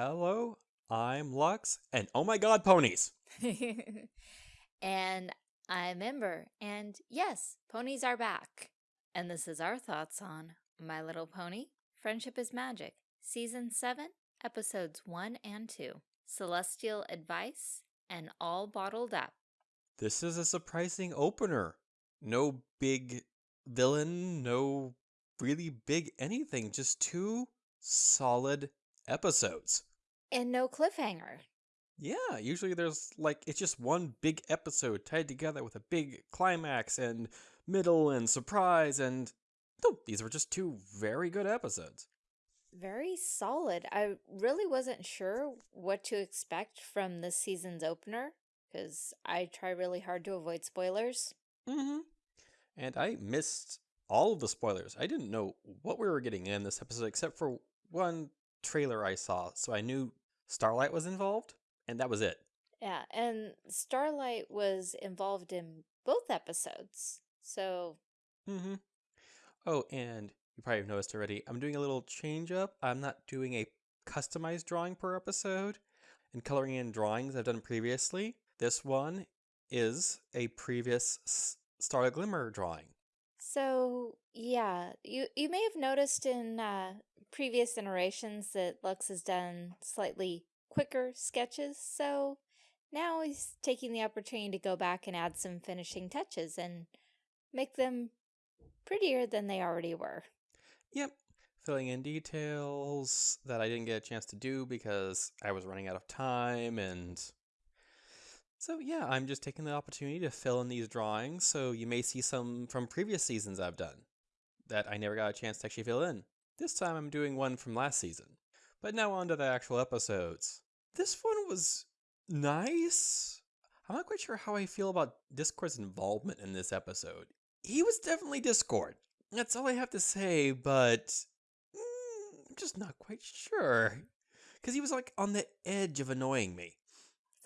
Hello, I'm Lux, and oh my god, ponies! and I'm Ember, and yes, ponies are back. And this is our thoughts on My Little Pony, Friendship is Magic, Season 7, Episodes 1 and 2, Celestial Advice, and All Bottled Up. This is a surprising opener. No big villain, no really big anything, just two solid episodes. And no cliffhanger. Yeah, usually there's like it's just one big episode tied together with a big climax and middle and surprise and no, these were just two very good episodes. Very solid. I really wasn't sure what to expect from this season's opener because I try really hard to avoid spoilers. Mm-hmm. And I missed all of the spoilers. I didn't know what we were getting in this episode except for one trailer I saw, so I knew Starlight was involved, and that was it. Yeah, and Starlight was involved in both episodes, so... Mm-hmm. Oh, and you probably have noticed already, I'm doing a little change up. I'm not doing a customized drawing per episode and coloring in drawings I've done previously. This one is a previous Starlight Glimmer drawing. So, yeah, you, you may have noticed in uh, previous iterations that Lux has done slightly quicker sketches, so now he's taking the opportunity to go back and add some finishing touches and make them prettier than they already were. Yep, filling in details that I didn't get a chance to do because I was running out of time and so yeah, I'm just taking the opportunity to fill in these drawings so you may see some from previous seasons I've done that I never got a chance to actually fill in. This time I'm doing one from last season. But now on to the actual episodes. This one was nice. I'm not quite sure how I feel about Discord's involvement in this episode. He was definitely Discord. That's all I have to say, but mm, I'm just not quite sure. Because he was like on the edge of annoying me.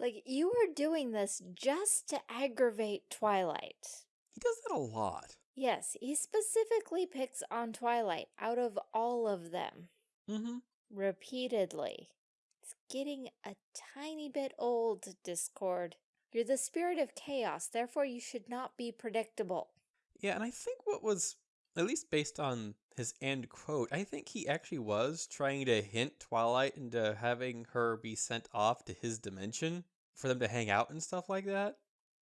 Like, you were doing this just to aggravate Twilight. He does that a lot. Yes, he specifically picks on Twilight out of all of them. Mm-hmm. Repeatedly. It's getting a tiny bit old, Discord. You're the spirit of chaos, therefore you should not be predictable. Yeah, and I think what was, at least based on his end quote, I think he actually was trying to hint Twilight into having her be sent off to his dimension for them to hang out and stuff like that.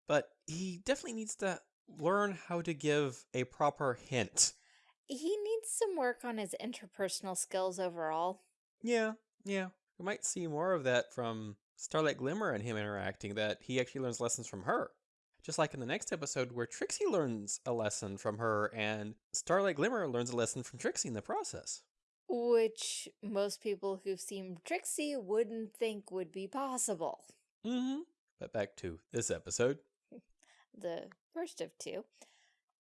But he definitely needs to learn how to give a proper hint. He needs some work on his interpersonal skills overall. Yeah, yeah. We might see more of that from Starlight Glimmer and him interacting, that he actually learns lessons from her. Just like in the next episode where Trixie learns a lesson from her and Starlight Glimmer learns a lesson from Trixie in the process. Which most people who've seen Trixie wouldn't think would be possible. Mm-hmm. But back to this episode. The first of two.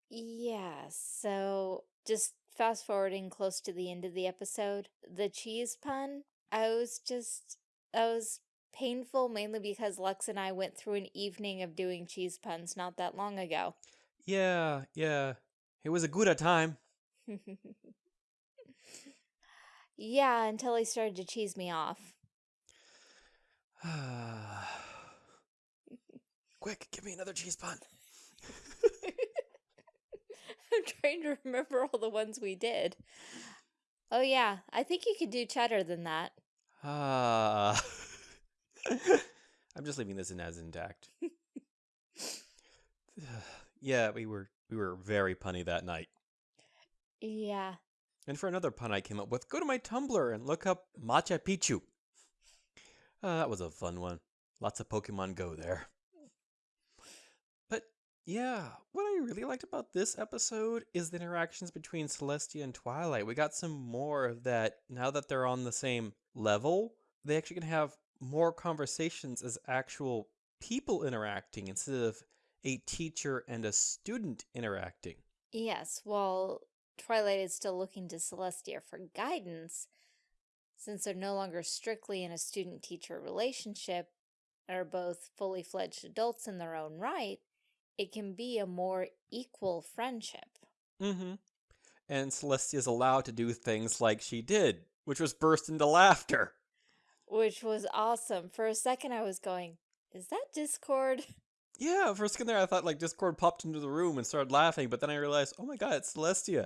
Yeah, so just fast forwarding close to the end of the episode, the cheese pun, I was just, I was painful mainly because Lux and I went through an evening of doing cheese puns not that long ago. Yeah, yeah. It was a good time. yeah, until he started to cheese me off. Quick, give me another cheese pun. I'm trying to remember all the ones we did. Oh yeah, I think you could do cheddar than that. Ah. I'm just leaving this in as intact. yeah, we were we were very punny that night. Yeah. And for another pun I came up with, go to my Tumblr and look up Matcha Picchu. Uh, that was a fun one. Lots of Pokemon Go there. Yeah, what I really liked about this episode is the interactions between Celestia and Twilight. We got some more of that now that they're on the same level. They actually can have more conversations as actual people interacting instead of a teacher and a student interacting. Yes, while Twilight is still looking to Celestia for guidance, since they're no longer strictly in a student-teacher relationship and are both fully fledged adults in their own right, it can be a more equal friendship. Mm-hmm. And Celestia's allowed to do things like she did, which was burst into laughter. which was awesome. For a second, I was going, is that Discord? Yeah, for a second there, I thought like Discord popped into the room and started laughing, but then I realized, oh my god, it's Celestia.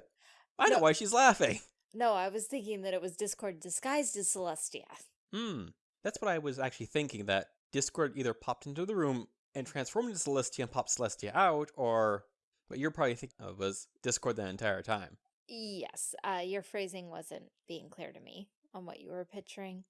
I know why she's laughing. No, I was thinking that it was Discord disguised as Celestia. Hmm. That's what I was actually thinking, that Discord either popped into the room and transformed into Celestia and popped Celestia out, or what you're probably thinking of was Discord the entire time. Yes, uh, your phrasing wasn't being clear to me on what you were picturing.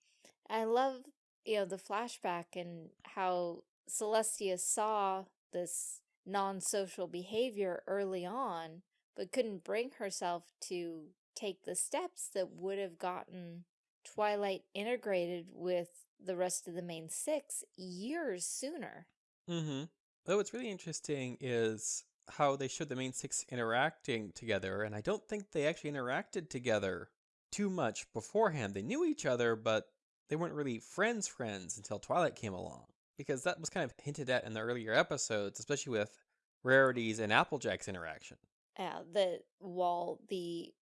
I love, you know, the flashback and how Celestia saw this non-social behavior early on, but couldn't bring herself to take the steps that would have gotten Twilight integrated with the rest of the main six years sooner. Mm-hmm. But what's really interesting is how they showed the main six interacting together, and I don't think they actually interacted together too much beforehand. They knew each other, but they weren't really friends friends until Twilight came along. Because that was kind of hinted at in the earlier episodes, especially with Rarity's and Applejack's interaction. uh, the while the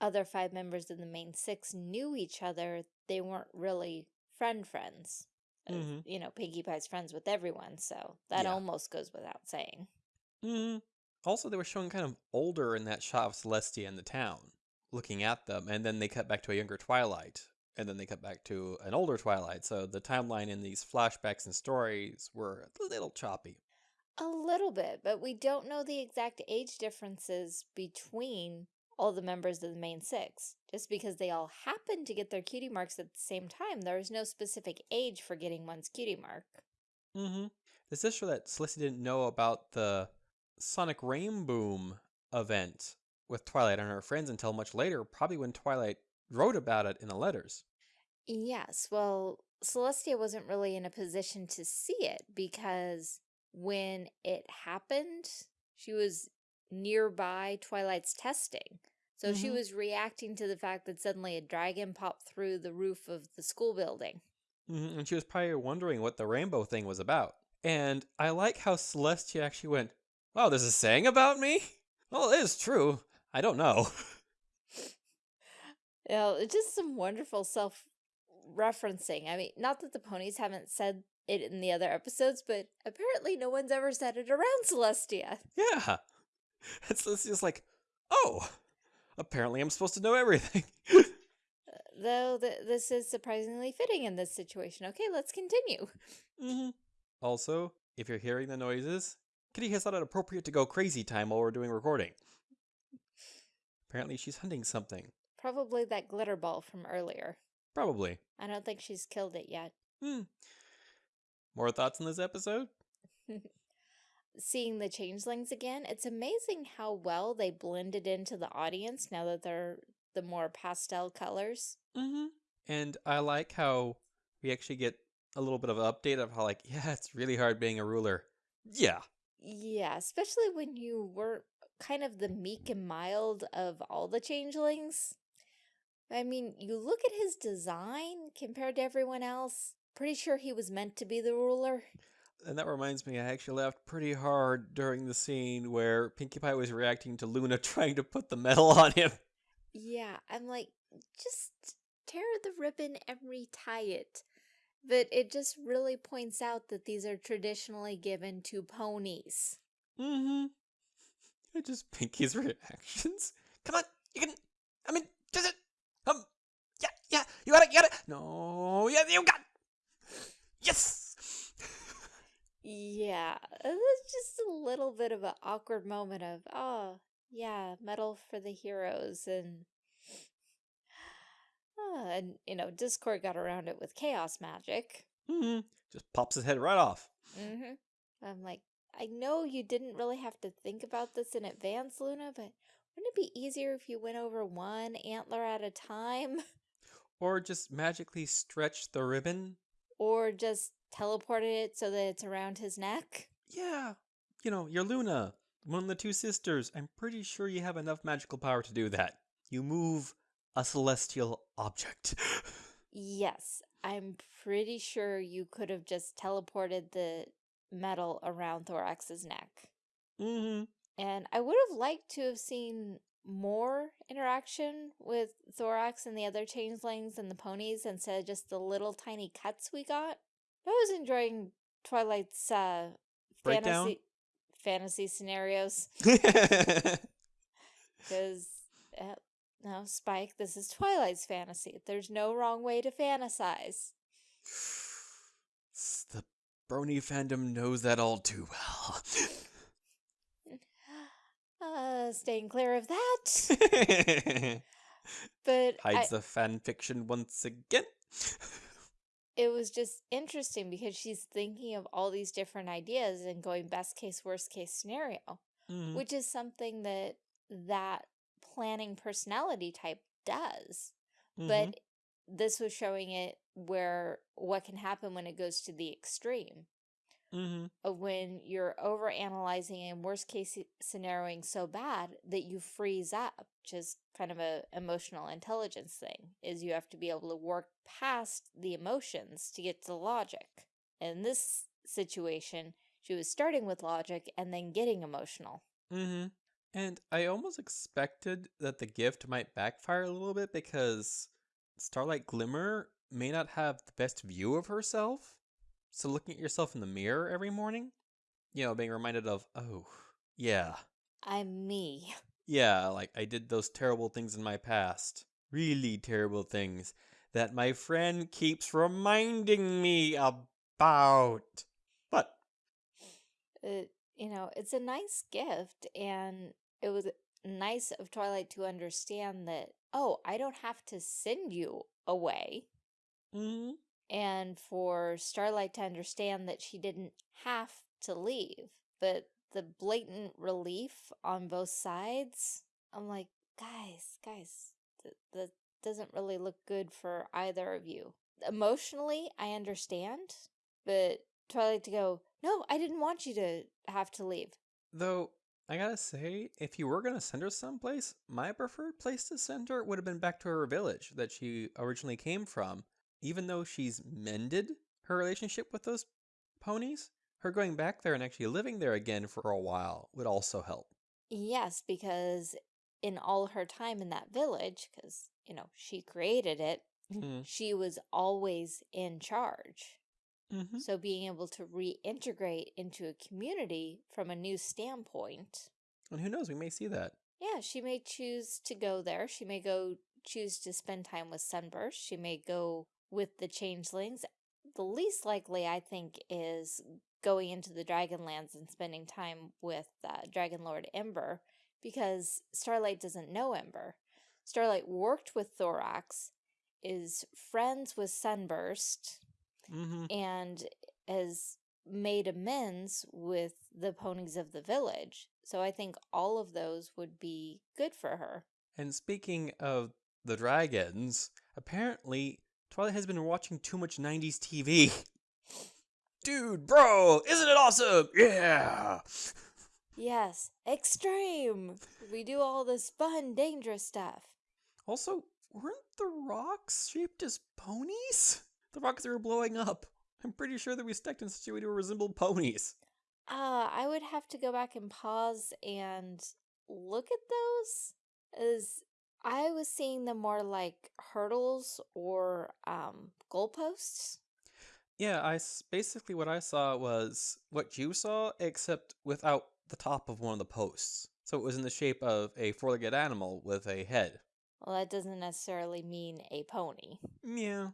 other five members of the main six knew each other, they weren't really friend friends. Uh, Mhm. You know, Pinkie Pie's friends with everyone, so that Yeah. almost goes without saying. hmm Also, they were showing kind of older in that shot of Celestia in the town, looking at them, and then they cut back to a younger Twilight, and then they cut back to an older Twilight. So the timeline in these flashbacks and stories were a little choppy. A little bit, but we don't know the exact age differences between all the members of the main six. Just because they all happen to get their cutie marks at the same time, there is no specific age for getting one's cutie mark. Mm-hmm. This is show that Celestia didn't know about the Sonic Rainboom event with Twilight and her friends until much later, probably when Twilight wrote about it in the letters. Yes, well, Celestia wasn't really in a position to see it because when it happened, she was nearby Twilight's testing. So she Mhm. was reacting to the fact that suddenly a dragon popped through the roof of the school building. hmm And she was probably wondering what the rainbow thing was about. And I like how Celestia actually went, Wow, there's a saying about me? Well, it is true. I don't know. You know, it's just some wonderful self referencing. I mean, not that the ponies haven't said it in the other episodes, but apparently no one's ever said it around Celestia. yeah. And just like, Oh, apparently I'm supposed to know everything. Though th this is surprisingly fitting in this situation. Okay, let's continue. hmm Also, if you're hearing the noises, Kitty has thought it appropriate to go crazy time while we're doing recording. Apparently, she's hunting something. Probably that glitter ball from earlier. Probably. I don't think she's killed it yet. Hmm. More thoughts on this episode? Seeing the changelings again, it's amazing how well they blended into the audience now that they're the more pastel colors. Mm-hmm. And I like how we actually get a little bit of an update of how, like, yeah, it's really hard being a ruler. Yeah. Yeah, especially when you were kind of the meek and mild of all the changelings. I mean, you look at his design compared to everyone else, pretty sure he was meant to be the ruler. And that reminds me, I actually laughed pretty hard during the scene where Pinkie Pie was reacting to Luna trying to put the medal on him. Yeah, I'm like, just tear the ribbon and retie it. But it just really points out that these are traditionally given to ponies. Mm-hmm. I just Pinkie's reactions. Come on, you can. I mean, just it. Um. Yeah, yeah. You got it. You got it. No. Yeah, you got. Yes. Yeah, it was just a little bit of an awkward moment of, oh, yeah, medal for the heroes, and, uh, and you know, Discord got around it with chaos magic. mm-hmm. Just pops his head right off. Mm-hmm. I'm like, I know you didn't really have to think about this in advance, Luna, but wouldn't it be easier if you went over one antler at a time? Or just magically stretch the ribbon. or just teleported it so that it's around his neck? Yeah. You know, you're Luna, one of the two sisters. I'm pretty sure you have enough magical power to do that. You move a celestial object. Yes, I'm pretty sure you could have just teleported the medal around Thorax's neck. mm-hmm. And I would have liked to have seen more interaction with Thorax and the other changelings and the ponies instead of just the little tiny cuts we got. I was enjoying Twilight's uh, Breakdown? fantasy fantasy scenarios because uh, no Spike, this is Twilight's fantasy. There's no wrong way to fantasize. The brony fandom knows that all too well. Uh, staying clear of that. But I, Hides the fan fiction once again. It was just interesting because she's thinking of all these different ideas and going best case, worst case scenario, Mhm. which is something that that planning personality type does. Mhm. But this was showing it where what can happen when it goes to the extreme. Mhm. of when you're over analyzing and worst case scenarioing so bad that you freeze up which is kind of a emotional intelligence thing is you have to be able to work past the emotions to get to the logic in this situation she was starting with logic and then getting emotional Mm-hmm. And I almost expected that the gift might backfire a little bit because Starlight Glimmer may not have the best view of herself. So looking at yourself in the mirror every morning, you know, being reminded of, oh, yeah, i'm me yeah, like I did those terrible things in my past. Really terrible things that my friend keeps reminding me about. But, it, you know it's a nice gift and it was nice of twilight to understand that oh i don't have to send you away mm, and for Starlight to understand that she didn't have to leave. But the blatant relief on both sides, I'm like, guys, guys, th- that doesn't really look good for either of you. Emotionally, I understand, but Twilight to go, no, I didn't want you to have to leave. Though, I gotta say, if you were gonna send her someplace, my preferred place to send her would have been back to her village that she originally came from. Even though she's mended her relationship with those ponies, her going back there and actually living there again for a while would also help. Yes, because in all her time in that village, because, you know, she created it, Mm-hmm. she was always in charge. Mm-hmm. So being able to reintegrate into a community from a new standpoint, And who knows, we may see that. yeah, she may choose to go there. She may go choose to spend time with Sunburst. She may go with the changelings. The least likely, I think, is going into the Dragonlands and spending time with uh, Dragon Lord Ember because Starlight doesn't know Ember. Starlight worked with Thorax, is friends with Sunburst, Mm-hmm. and has made amends with the ponies of the village. So I think all of those would be good for her. And speaking of the dragons, apparently Twilight has been watching too much 90s TV. Dude, bro, isn't it awesome? Yeah. Yes, extreme! We do all this fun, dangerous stuff. Also, weren't the rocks shaped as ponies? The rocks that were blowing up. I'm pretty sure that we stacked in such a way to resemble ponies. Uh, I would have to go back and pause and look at those as I was seeing them more like hurdles or um goalposts. Yeah, I basically what I saw was what you saw, except without the top of one of the posts. So it was in the shape of a four-legged animal with a head. Well, that doesn't necessarily mean a pony. Yeah.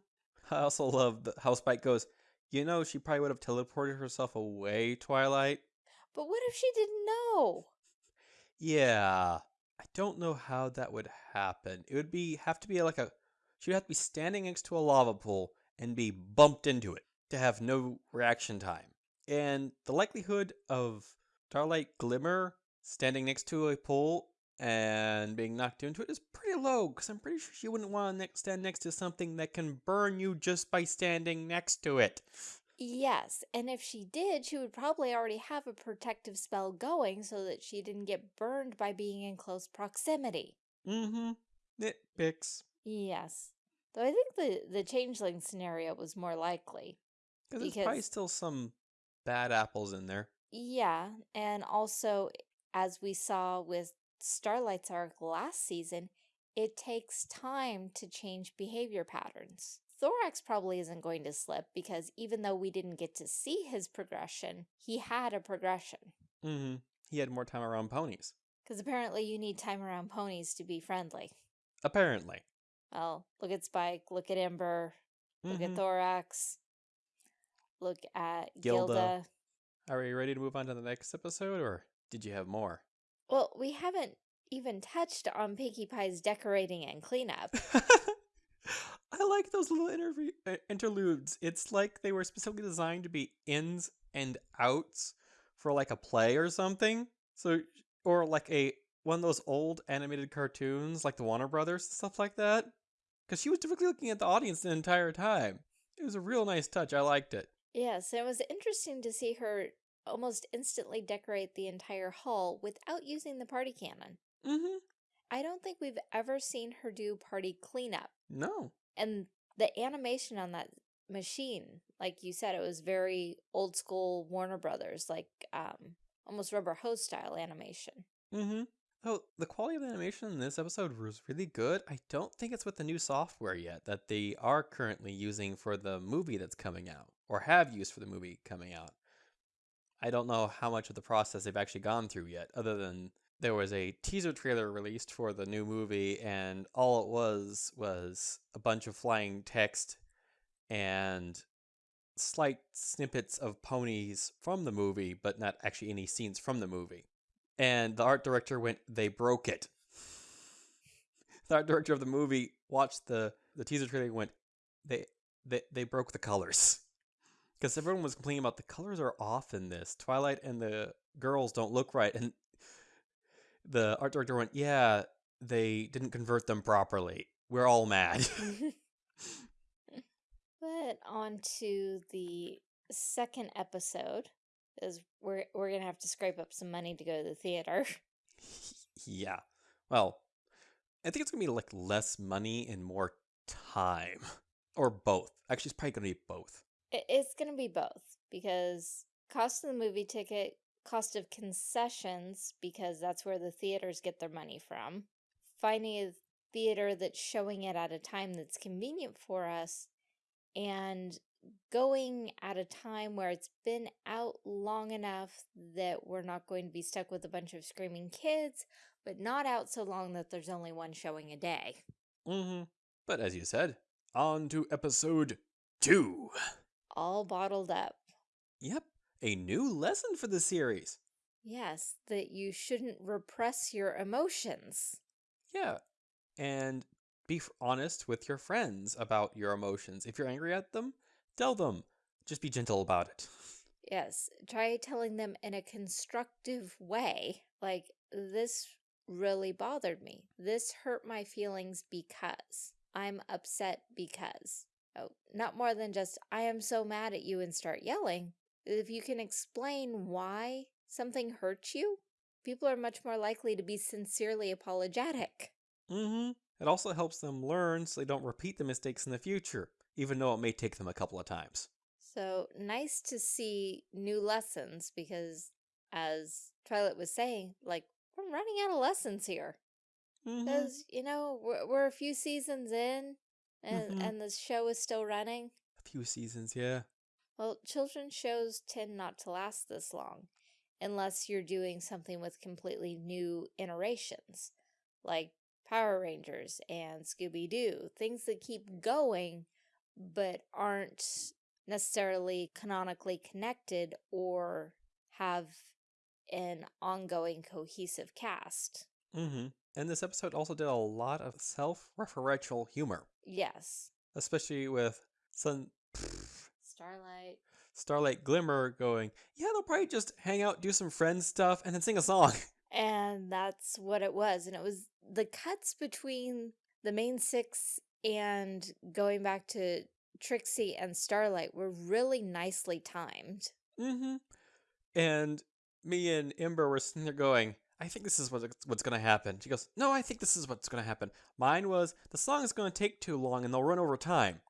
I also love how Spike goes, you know, she probably would have teleported herself away, Twilight. But what if she didn't know? Yeah. I don't know how that would happen. It would be have to be like a she would have to be standing next to a lava pool and be bumped into it to have no reaction time. And the likelihood of Starlight Glimmer standing next to a pool and being knocked into it is pretty low because I'm pretty sure she wouldn't want to stand next to something that can burn you just by standing next to it. Yes, and if she did, she would probably already have a protective spell going so that she didn't get burned by being in close proximity. Mm-hmm. Nitpicks. Yes. Though I think the, the changeling scenario was more likely. Because there's probably still some bad apples in there. Yeah, and also, as we saw with Starlight's arc last season, it takes time to change behavior patterns. Thorax probably isn't going to slip because even though we didn't get to see his progression, he had a progression. Mm-hmm. He had more time around ponies. Because apparently you need time around ponies to be friendly. Apparently. Well, look at Spike, look at Ember, look Mhm. at Thorax, look at Gilda. Gilda. Are we ready to move on to the next episode, or did you have more? Well, we haven't even touched on Pinkie Pie's decorating and cleanup. I like those little interview uh, interludes. It's like they were specifically designed to be ins and outs for like a play or something. So or like a one of those old animated cartoons like the Warner Brothers stuff like that. Cuz she was typically looking at the audience the entire time. It was a real nice touch. I liked it. Yes, it was interesting to see her almost instantly decorate the entire hall without using the party cannon. Mhm. I don't think we've ever seen her do party cleanup. No. And the animation on that machine, like you said, it was very old school Warner Brothers, like um almost rubber hose style animation. Mm-hmm. Oh, the quality of the animation in this episode was really good. I don't think it's with the new software yet that they are currently using for the movie that's coming out or have used for the movie coming out. I don't know how much of the process they've actually gone through yet, other than there was a teaser trailer released for the new movie, and all it was was a bunch of flying text and slight snippets of ponies from the movie, but not actually any scenes from the movie. And the art director went, they broke it. The art director of the movie watched the, the teaser trailer and went, they, they, they broke the colors. Because everyone was complaining about the colors are off in this. Twilight and the girls don't look right. And the art director went, yeah, they didn't convert them properly. We're all mad. but on to the second episode, is we're we're gonna have to scrape up some money to go to the theater. yeah. Well, I think it's gonna be like less money and more time, or both. Actually, it's probably gonna be both. It's gonna be both because cost of the movie ticket, cost of concessions because that's where the theaters get their money from. Finding a theater that's showing it at a time that's convenient for us, and going at a time where it's been out long enough that we're not going to be stuck with a bunch of screaming kids, but not out so long that there's only one showing a day. Mm-hmm. But as you said, on to episode two. All bottled up. Yep, a new lesson for the series. Yes, that you shouldn't repress your emotions. Yeah, and be honest with your friends about your emotions. If you're angry at them, tell them. Just be gentle about it. Yes, try telling them in a constructive way. Like, this really bothered me. This hurt my feelings because I'm upset because. Oh, not more than just, I am so mad at you and start yelling. If you can explain why something hurts you, people are much more likely to be sincerely apologetic. Mm-hmm. It also helps them learn so they don't repeat the mistakes in the future, even though it may take them a couple of times. So nice to see new lessons because, as Twilight was saying, like, we're running out of lessons here. Mm-hmm. Because, you know, we're, we're a few seasons in and, Mhm. and the show is still running. A few seasons, yeah. Well, children's shows tend not to last this long unless you're doing something with completely new iterations, like Power Rangers and Scooby Doo, things that keep going but aren't necessarily canonically connected or have an ongoing cohesive cast. Mm-hmm. And this episode also did a lot of self-referential humor, Yes. especially with Sun Starlight. Starlight Glimmer going, yeah, they'll probably just hang out, do some friend stuff, and then sing a song. And that's what it was. And it was the cuts between the main six and going back to Trixie and Starlight were really nicely timed. Mm-hmm. And me and Ember were sitting there going, I think this is what, what's going to happen. She goes, No, I think this is what's going to happen. Mine was, the song is going to take too long and they'll run over time.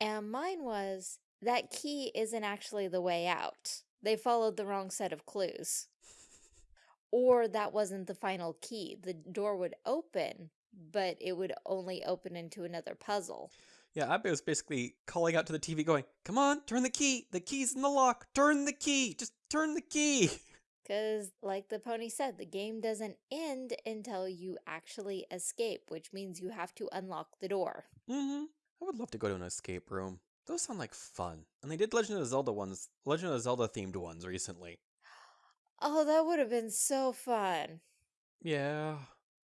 And mine was that key isn't actually the way out. They followed the wrong set of clues. or that wasn't the final key. The door would open, but it would only open into another puzzle. Yeah, Abe was basically calling out to the TV, going, Come on, turn the key. The key's in the lock. Turn the key. Just turn the key. Because, like the pony said, the game doesn't end until you actually escape, which means you have to unlock the door. Mm-hmm. I would love to go to an escape room. Those sound like fun. And they did Legend of Zelda ones, Legend of Zelda themed ones recently. Oh, that would have been so fun. Yeah.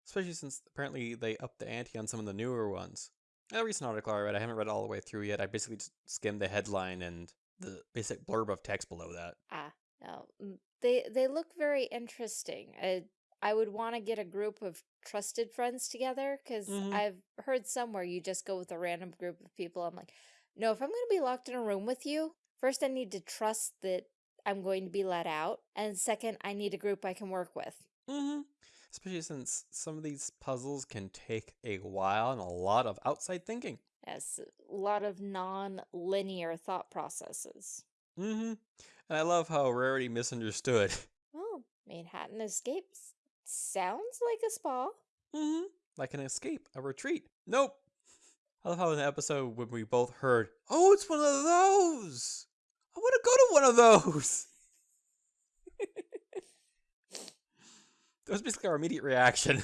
Especially since apparently they upped the ante on some of the newer ones. A recent article I read, I haven't read all the way through yet. I basically just skimmed the headline and the basic blurb of text below that. Ah, no. mm, They they look very interesting. I, I would want to get a group of trusted friends together because Mhm. I've heard somewhere you just go with a random group of people. I'm like, no, if I'm going to be locked in a room with you, first I need to trust that I'm going to be let out. And second, I need a group I can work with. Mm-hmm. Especially since some of these puzzles can take a while and a lot of outside thinking. Yes, a lot of non-linear thought processes. Mm-hmm. And I love how Rarity misunderstood. Oh, Manhattan Escapes sounds like a spa. Mm-hmm. Like an escape, a retreat. Nope. I love how in the episode when we both heard, oh, it's one of those. I want to go to one of those. that was basically our immediate reaction.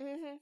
Mm-hmm.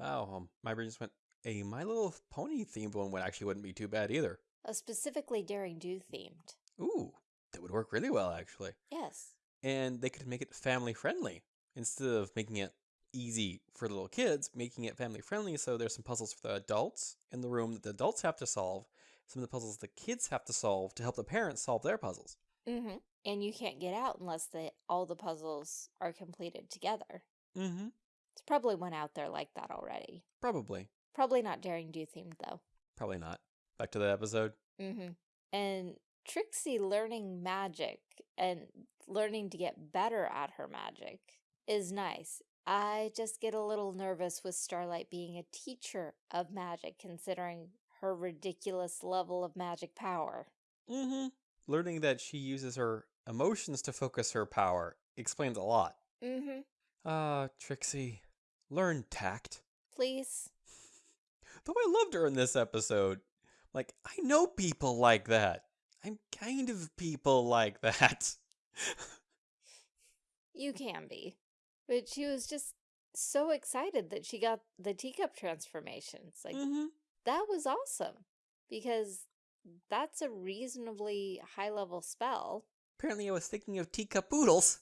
wow, um, my brain just went, a My Little Pony themed one would actually wouldn't be too bad either. A specifically Daring Do themed. Ooh, that would work really well actually. Yes. and they could make it family friendly instead of making it easy for little kids, making it family friendly. So there's some puzzles for the adults in the room that the adults have to solve, some of the puzzles the kids have to solve to help the parents solve their puzzles. Mm-hmm. And you can't get out unless the all the puzzles are completed together. Mm-hmm. There's probably one out there like that already. Probably. Probably not Daring Do themed though. Probably not. Back to the episode. Mm-hmm. And Trixie learning magic and learning to get better at her magic is nice. I just get a little nervous with Starlight being a teacher of magic, considering her ridiculous level of magic power. Mm-hmm. Learning that she uses her emotions to focus her power explains a lot. Mm-hmm. Ah, Trixie, learn tact. Please. Though I loved her in this episode. Like, I know people like that. I'm kind of people like that. You can be. But she was just so excited that she got the teacup transformations. Like, hmm that was awesome. Because that's a reasonably high level spell. Apparently, I was thinking of teacup oodles.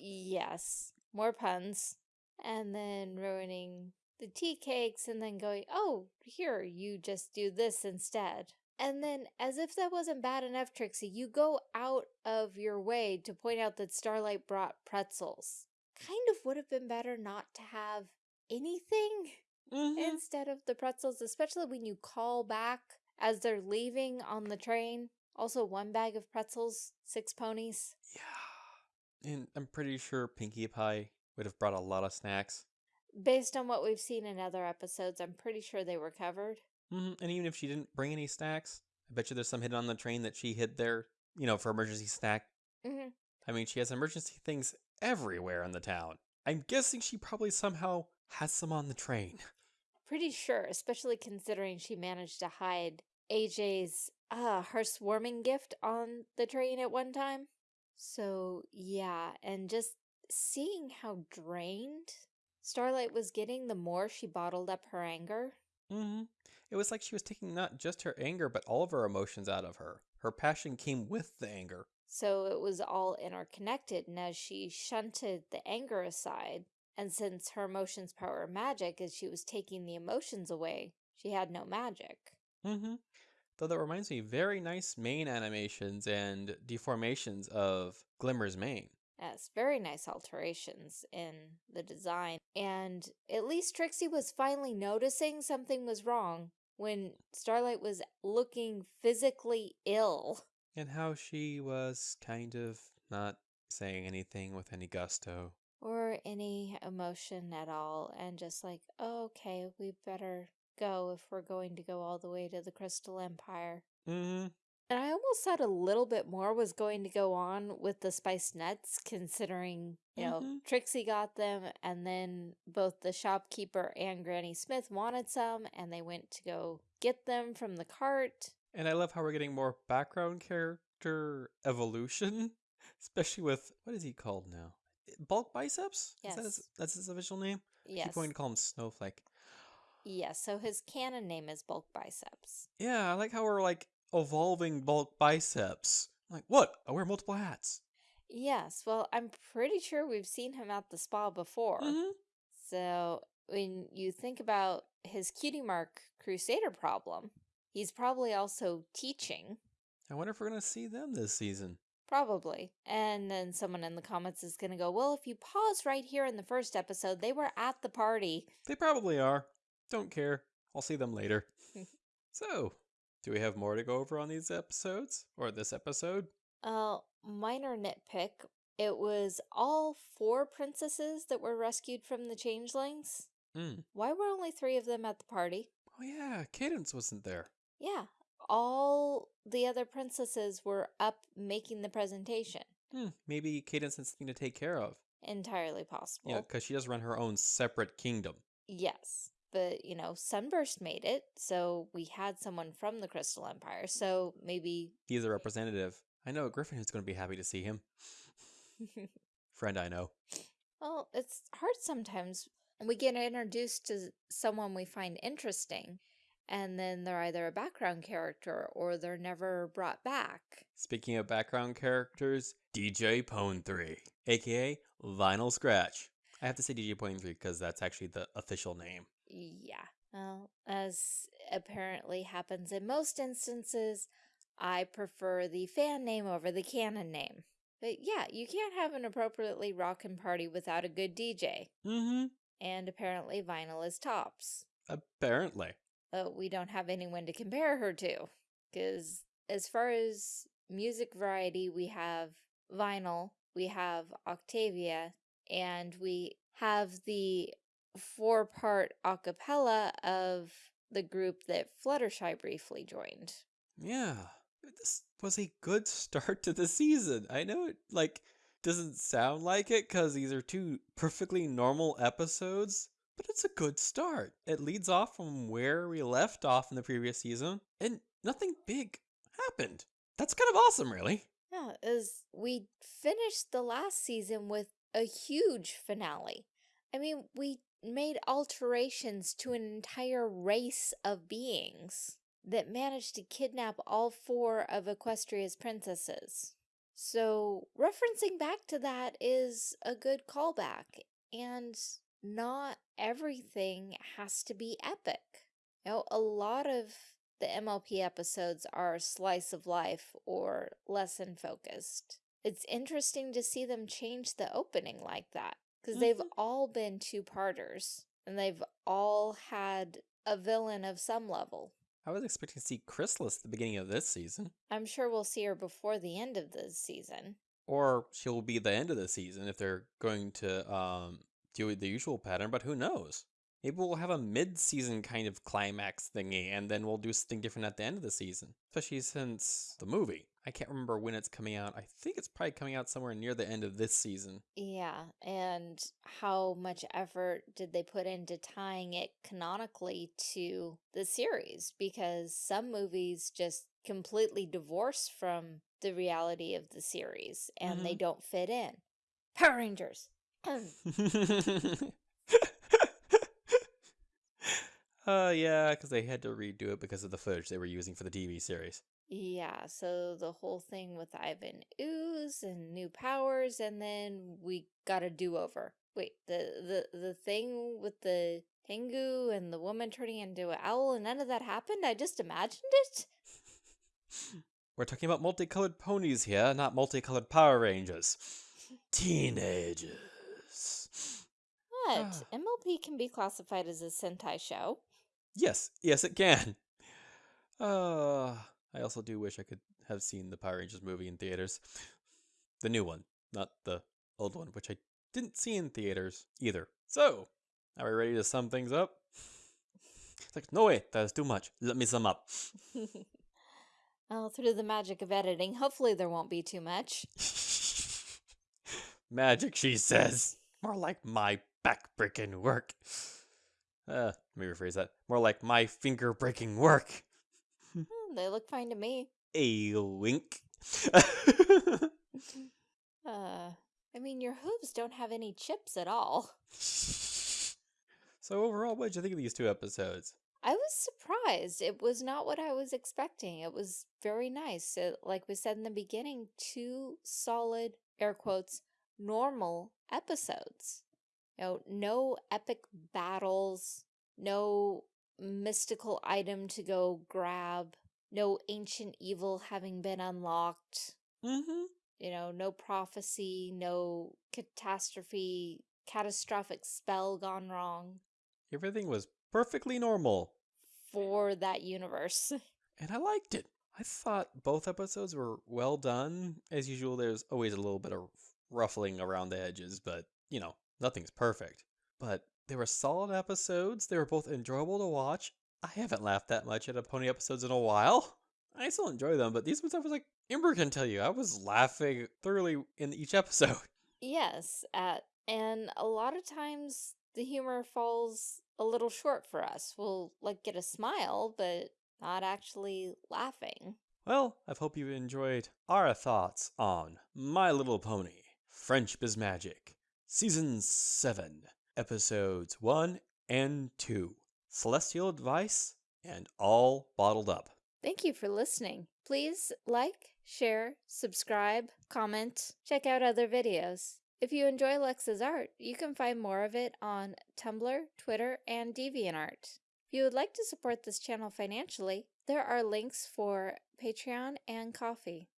Yes. More puns. And then ruining the tea cakes and then going, oh, here, you just do this instead. And then, as if that wasn't bad enough, Trixie, you go out of your way to point out that Starlight brought pretzels. Kind of would have been better not to have anything hmm instead of the pretzels, especially when you call back as they're leaving on the train. Also, one bag of pretzels, six ponies. Yeah. And I'm pretty sure Pinkie Pie would have brought a lot of snacks. Based on what we've seen in other episodes, I'm pretty sure they were covered. hmm And even if she didn't bring any snacks, I bet you there's some hidden on the train that she hid there, you know, for emergency snack. hmm I mean, she has emergency things everywhere in the town. I'm guessing she probably somehow has some on the train. Pretty sure, especially considering she managed to hide AJ's, uh, her swarming gift on the train at one time. So, yeah, and just seeing how drained Starlight was getting the more she bottled up her anger. Mm -hmm. It was like she was taking not just her anger, but all of her emotions out of her. Her passion came with the anger. So it was all interconnected, and as she shunted the anger aside, and since her emotions power magic, as she was taking the emotions away, she had no magic. Mm -hmm. Though that reminds me, very nice mane animations and deformations of Glimmer's mane. Yes, very nice alterations in the design. And at least Trixie was finally noticing something was wrong when Starlight was looking physically ill. And how she was kind of not saying anything with any gusto. or any emotion at all and just like oh, okay we better go if we're going to go all the way to the crystal empire Mm -hmm. And I almost thought a little bit more was going to go on with the spiced nuts, considering, you know, hmm Trixie got them, and then both the shopkeeper and Granny Smith wanted some, and they went to go get them from the cart. And I love how we're getting more background character evolution, especially with what is he called now? Bulk biceps? Is that his, Yes. that's his official name? I keep Yes. wanting to call him Snowflake. Yes, so his canon name is Bulk Biceps. Yeah, I like how we're like evolving bulk biceps. Like, what? I wear multiple hats. Yes, well, I'm pretty sure we've seen him at the spa before. hmm So when you think about his cutie mark crusader problem, he's probably also teaching. I wonder if we're gonna see them this season. Probably. And then someone in the comments is going to go, well, if you pause right here in the first episode, they were at the party. They probably are. Don't care. I'll see them later. so, do we have more to go over on these episodes? Or this episode? Uh, minor nitpick. It was all four princesses that were rescued from the changelings. Hmm. Why were only three of them at the party? Oh yeah, Cadance wasn't there. Yeah, all the other princesses were up making the presentation. Hmm. Maybe Cadance has something to take care of. Entirely possible. Yeah, because she does run her own separate kingdom. Yes. But, you know, Sunburst made it, so we had someone from the Crystal Empire, so maybe. He's a representative. I know a Griffin who's going to be happy to see him. Friend I know. well, it's hard sometimes. We get introduced to someone we find interesting, and then they're either a background character or they're never brought back. Speaking of background characters, DJ Pon-3, aka Vinyl Scratch. I have to say DJ Pon-3 because that's actually the official name. Yeah. Well, as apparently happens in most instances, I prefer the fan name over the canon name. But yeah, you can't have an appropriately rockin' party without a good DJ. Mm-hmm. And apparently vinyl is tops. Apparently. But we don't have anyone to compare her to. Because as far as music variety, we have vinyl, we have Octavia, and we have the four-part a cappella of the group that Fluttershy briefly joined. Yeah. This was a good start to the season. I know it like doesn't sound like it cuz these are two perfectly normal episodes, but it's a good start. It leads off from where we left off in the previous season and nothing big happened. That's kind of awesome, really. Yeah, as we finished the last season with a huge finale. I mean, we made alterations to an entire race of beings that managed to kidnap all four of Equestria's princesses. So, referencing back to that is a good callback, and not everything has to be epic. You know, a lot of the MLP episodes are slice of life or lesson focused. It's interesting to see them change the opening like that because they've Mhm. all been two parters and they've all had a villain of some level. I was expecting to see Chrysalis at the beginning of this season, I'm sure we'll see her before the end of the season. or she'll be the end of the season if they're going to um do the usual pattern, but who knows? Maybe we'll have a mid-season kind of climax thingy, and then we'll do something different at the end of the season. Especially since the movie. I can't remember when it's coming out. I think it's probably coming out somewhere near the end of this season. Yeah, and how much effort did they put into tying it canonically to the series? Because some movies just completely divorce from the reality of the series and they mm-hmm. don't fit in. Power Rangers! uh, yeah, because they had to redo it because of the footage they were using for the TV series. yeah, so the whole thing with Ivan Ooze and new powers, and then we got a do-over. Wait, the, the, the thing with the Tengu and the woman turning into an owl and none of that happened? I just imagined it? We're talking about multicolored ponies here, not multicolored Power Rangers. Teenagers. But Ah. MLP can be classified as a Sentai show. Yes, yes, it can. Uh, I also do wish I could have seen the Power Rangers movie in theaters. The new one, not the old one, which I didn't see in theaters either. So, are we ready to sum things up? It's like, no, wait, that is too much. Let me sum up. Oh, through the magic of editing, hopefully there won't be too much. Magic, she says. More like my back-breaking work. Uh, let me rephrase that. More like my finger-breaking work. Hmm, they look fine to me. A wink. Uh, I mean, your hooves don't have any chips at all. so overall, what did you think of these two episodes? I was surprised. It was not what I was expecting. It was very nice. It, like we said in the beginning, two solid, air quotes, normal episodes. You know, no epic battles, no mystical item to go grab, no ancient evil having been unlocked. Mm-hmm. You know, no prophecy, no catastrophe, catastrophic spell gone wrong Everything was perfectly normal. for that universe. And I liked it. I thought both episodes were well done. As usual, there's always a little bit of ruffling around the edges, but, you know, nothing's perfect. But they were solid episodes. They were both enjoyable to watch. I haven't laughed that much at a pony episodes in a while. I still enjoy them, but these ones I was like, Ember can tell you, I was laughing thoroughly in each episode. Yes, uh, and a lot of times the humor falls a little short for us. We'll like get a smile, but not actually laughing. Well, I hope you enjoyed our thoughts on My Little Pony, Friendship is Magic, Season 7, Episodes 1 and 2, Celestial Advice, and All Bottled Up. Thank you for listening. Please like, share, subscribe, comment, check out other videos. If you enjoy Lex's art, you can find more of it on Tumblr, Twitter, and DeviantArt. If you would like to support this channel financially, there are links for Patreon and Ko-fi.